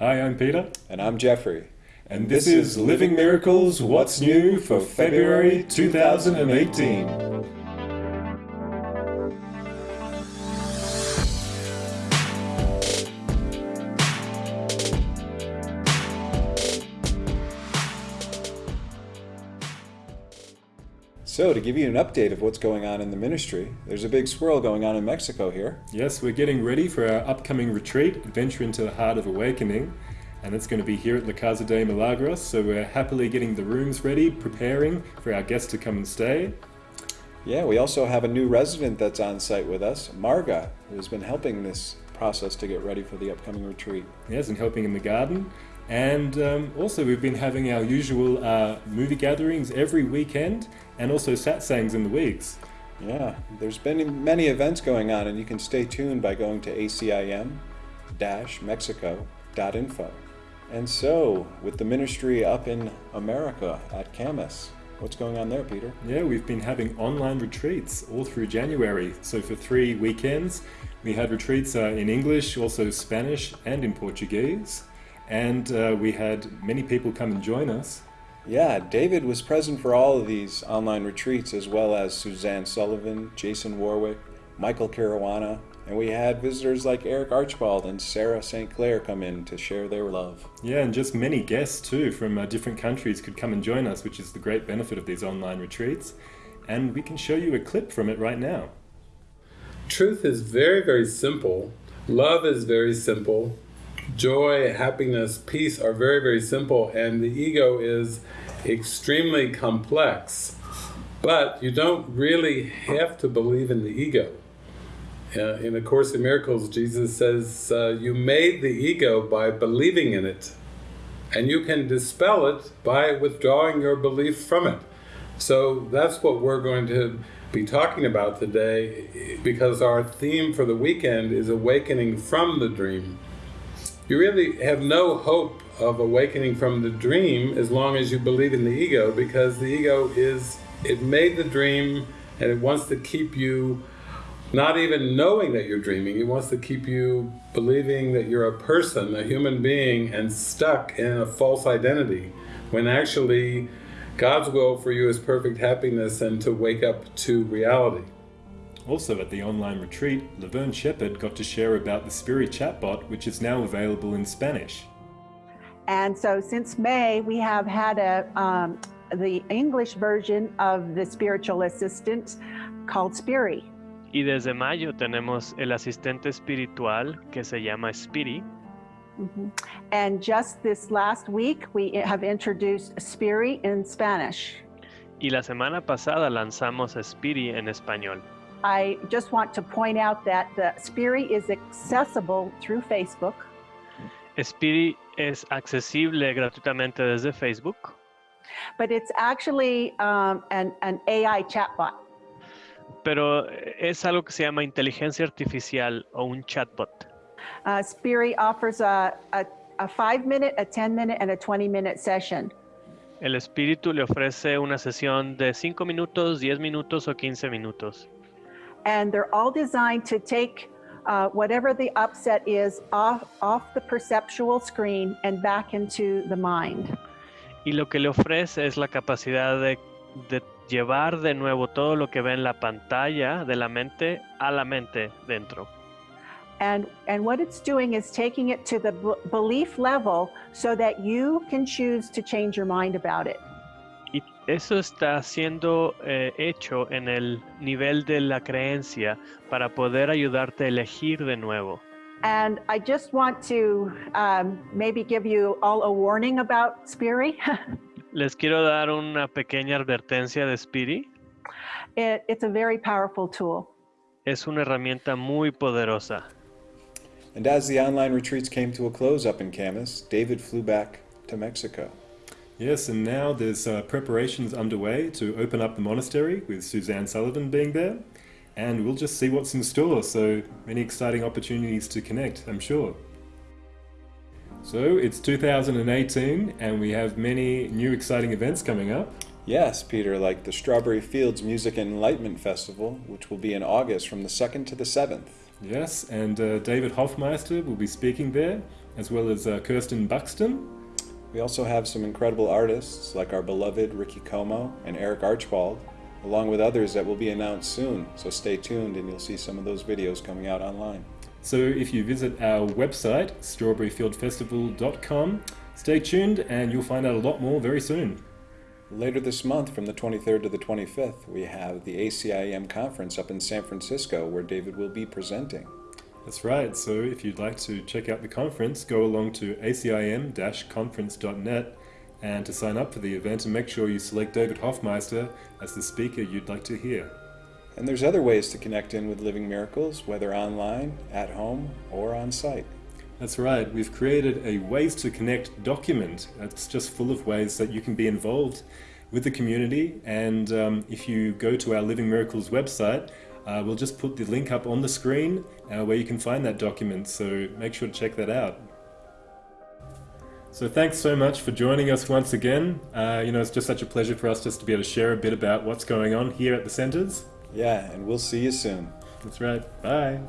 Hi, I'm Peter. And I'm Jeffrey. And this is Living Miracles What's New for February 2018. So, to give you an update of what's going on in the ministry, there's a big swirl going on in Mexico here. Yes, we're getting ready for our upcoming retreat, Adventure into the Heart of Awakening, and it's going to be here at La Casa de Milagros. So, we're happily getting the rooms ready, preparing for our guests to come and stay. Yeah, we also have a new resident that's on site with us, Marga, who has been helping this process to get ready for the upcoming retreat. Yes, and helping in the garden. And um, also, we've been having our usual uh, movie gatherings every weekend and also satsangs in the weeks. Yeah, there's been many events going on, and you can stay tuned by going to acim mexico.info. And so, with the ministry up in America at Camas, what's going on there, Peter? Yeah, we've been having online retreats all through January. So, for three weekends, we had retreats uh, in English, also Spanish, and in Portuguese and uh, we had many people come and join us. Yeah, David was present for all of these online retreats, as well as Suzanne Sullivan, Jason Warwick, Michael Caruana, and we had visitors like Eric Archibald and Sarah St. Clair come in to share their love. Yeah, and just many guests too from uh, different countries could come and join us, which is the great benefit of these online retreats. And we can show you a clip from it right now. Truth is very, very simple. Love is very simple joy, happiness, peace are very, very simple, and the ego is extremely complex. But you don't really have to believe in the ego. Uh, in A Course in Miracles, Jesus says, uh, you made the ego by believing in it, and you can dispel it by withdrawing your belief from it. So that's what we're going to be talking about today, because our theme for the weekend is awakening from the dream you really have no hope of awakening from the dream as long as you believe in the ego because the ego is, it made the dream and it wants to keep you not even knowing that you're dreaming, it wants to keep you believing that you're a person, a human being, and stuck in a false identity, when actually God's will for you is perfect happiness and to wake up to reality. Also at the online retreat, Laverne Shepard got to share about the Spiri chatbot, which is now available in Spanish. And so since May, we have had a um, the English version of the spiritual assistant called Spiri. Y desde mayo tenemos el asistente espiritual que se llama Spiri. Mm -hmm. And just this last week, we have introduced Spiri in Spanish. Y la semana pasada lanzamos Spiri en español. I just want to point out that the Spiri is accessible through Facebook. Spiri es accesible gratuitamente desde Facebook. But it's actually um, an, an AI chatbot. Pero es algo que se llama inteligencia artificial o un chatbot. Uh, Spiri offers a, a, a five minute, a 10 minute, and a 20 minute session. El espíritu le ofrece una sesión de 5 minutos, 10 minutos o 15 minutos and they're all designed to take uh, whatever the upset is off, off the perceptual screen and back into the mind. Y lo que le ofrece es la capacidad de, de llevar de nuevo todo lo que ve en la pantalla de la mente a la mente dentro. And, and what it's doing is taking it to the belief level so that you can choose to change your mind about it. Eso está siendo eh, hecho en el nivel de la creencia para poder ayudarte a elegir de nuevo. And I just want to um, maybe give you all a warning about Spiri. Les quiero dar una pequeña advertencia de Spiri. It, it's a very powerful tool. Es una herramienta muy poderosa. And as the online retreats came to a close up in Camas, David flew back to Mexico. Yes, and now there's uh, preparations underway to open up the monastery with Suzanne Sullivan being there. And we'll just see what's in store, so many exciting opportunities to connect, I'm sure. So it's 2018 and we have many new exciting events coming up. Yes, Peter, like the Strawberry Fields Music and Enlightenment Festival, which will be in August from the 2nd to the 7th. Yes, and uh, David Hoffmeister will be speaking there, as well as uh, Kirsten Buxton. We also have some incredible artists like our beloved Ricky Como and Eric Archibald, along with others that will be announced soon. So stay tuned and you'll see some of those videos coming out online. So if you visit our website, strawberryfieldfestival.com, stay tuned and you'll find out a lot more very soon. Later this month, from the 23rd to the 25th, we have the ACIM conference up in San Francisco where David will be presenting. That's right. So if you'd like to check out the conference, go along to acim-conference.net and to sign up for the event and make sure you select David Hoffmeister as the speaker you'd like to hear. And there's other ways to connect in with Living Miracles, whether online, at home, or on site. That's right. We've created a Ways to Connect document. It's just full of ways that you can be involved with the community. And um, if you go to our Living Miracles website, uh, we'll just put the link up on the screen uh, where you can find that document. So make sure to check that out. So thanks so much for joining us once again. Uh, you know, it's just such a pleasure for us just to be able to share a bit about what's going on here at the centers. Yeah, and we'll see you soon. That's right. Bye.